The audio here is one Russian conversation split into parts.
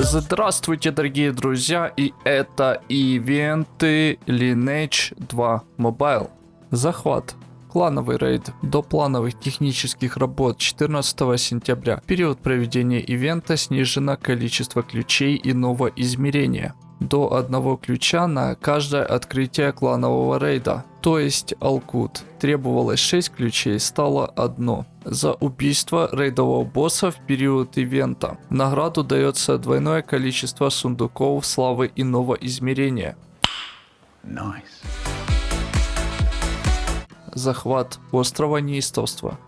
Здравствуйте, дорогие друзья, и это ивенты Lineage 2 Mobile. Захват. Клановый рейд до плановых технических работ 14 сентября. Период проведения ивента снижено количество ключей иного измерения до одного ключа на каждое открытие кланового рейда. То есть Алкут. Требовалось 6 ключей, стало одно. За убийство рейдового босса в период ивента. Награду дается двойное количество сундуков славы иного измерения. Nice. Захват острова неистовства.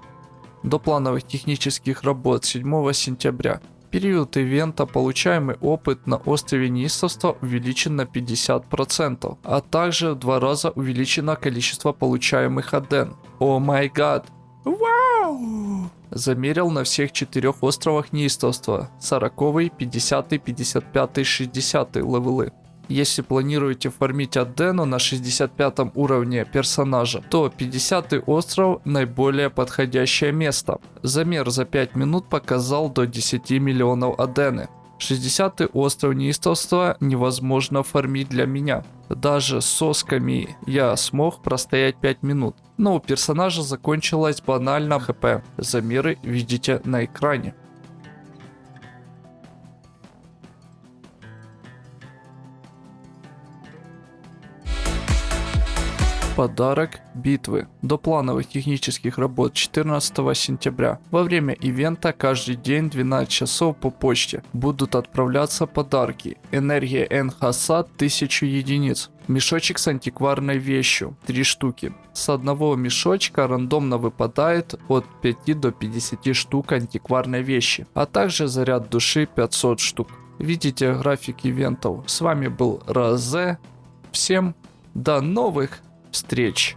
До плановых технических работ 7 сентября. Период ивента получаемый опыт на острове неистовства увеличен на 50%, а также в два раза увеличено количество получаемых аден. О май гад! Вау! Замерил на всех четырех островах неистовства 40, 50, 55, 60 левелы. Если планируете фармить Адену на 65 уровне персонажа, то 50 остров наиболее подходящее место. Замер за 5 минут показал до 10 миллионов Адены. 60 остров неистовства невозможно фармить для меня. Даже с сосками я смог простоять 5 минут. Но у персонажа закончилась банально хп. Замеры видите на экране. Подарок битвы. До плановых технических работ 14 сентября. Во время ивента каждый день 12 часов по почте будут отправляться подарки. Энергия Энхаса 1000 единиц. Мешочек с антикварной вещью 3 штуки. С одного мешочка рандомно выпадает от 5 до 50 штук антикварной вещи, а также заряд души 500 штук. Видите график ивентов. С вами был Розе. Всем до новых встреч!